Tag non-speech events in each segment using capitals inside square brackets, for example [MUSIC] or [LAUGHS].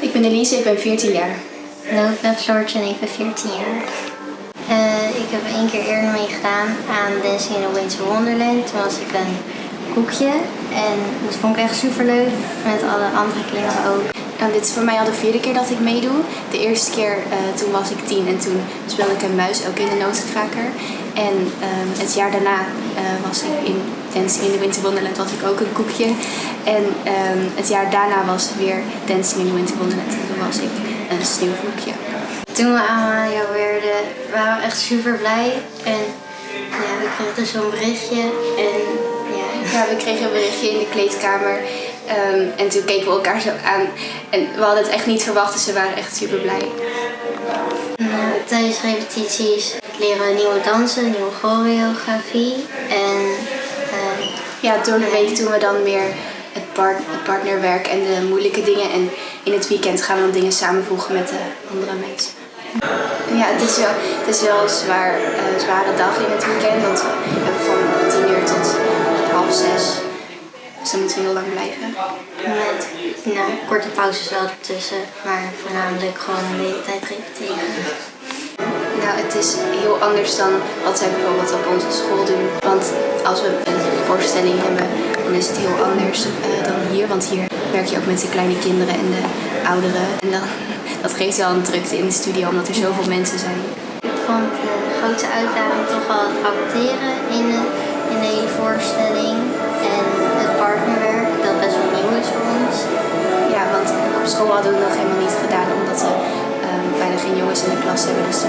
Ik ben Elise, ik ben 14 jaar. Nou, ik ben Floortje en ik ben 14 jaar. Eh, ik heb één keer eerder meegedaan aan Dancing in the Winter Wonderland. Toen was ik een koekje en dat vond ik echt super leuk. Met alle andere kinderen ook. Nou, dit is voor mij al de vierde keer dat ik meedoe. De eerste keer eh, toen was ik tien en toen speelde ik een muis ook in de notenkraker. En ehm, het jaar daarna eh, was ik in Dancing in the Winter Wonderland was ik ook een koekje. En ehm, het jaar daarna was weer Dancing in the Winter Wonderland en toen was ik een sneeuwvloekje. Toen we aan jou werden, waren we echt super blij. En ja, we kregen dus zo'n berichtje. En ja, [LAUGHS] Ja, we kregen een berichtje in de kleedkamer. ehm, en toen keken we elkaar zo aan. En we hadden het echt niet verwacht, dus we waren echt super blij. Nou, tijdens repetities leren we nieuwe dansen, nieuwe choreografie. En eh, Ja, door de week doen we dan meer het partnerwerk en de moeilijke dingen. En in het weekend gaan we dan dingen samenvoegen met de andere mensen. Ja, het is wel, het is wel een zwaar, eh, zware dag in het weekend. Want we hebben van 10 uur tot half zes. Dus dan moeten we heel lang blijven. met nou, korte pauzes wel ertussen. Maar voornamelijk gewoon de hele tijd repeteren. Nou, het is heel anders dan wat zij bijvoorbeeld op onze school doen. Want als we een voorstelling hebben, dan is het heel anders eh, dan hier. Want hier werk je ook met de kleine kinderen en de ouderen. En dan, [LAUGHS] dat geeft wel een drukte in de studio, omdat er zoveel mensen zijn. Ik vond de grootste uitdaging toch wel het acteren in de, in de hele voorstelling. En het partnerwerk, dat best wel nieuw is voor ons. Ja, want op school hadden we het nog helemaal niet gedaan, omdat we ehm, bijna geen jongens in de klas hebben. Dus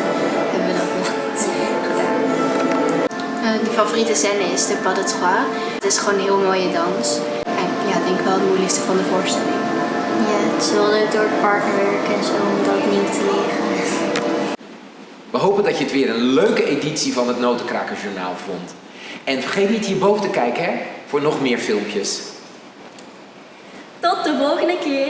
favoriete scène is de pas de trois. Het is gewoon een heel mooie dans. En ja, ik denk wel het moeilijkste van de voorstelling. Ja, het is wel leuk door het partnerwerk en zo om dat nieuw te leren. We hopen dat je het weer een leuke editie van het Notenkrakerjournaal vond. En vergeet niet hierboven te kijken hè, voor nog meer filmpjes. Tot de volgende keer.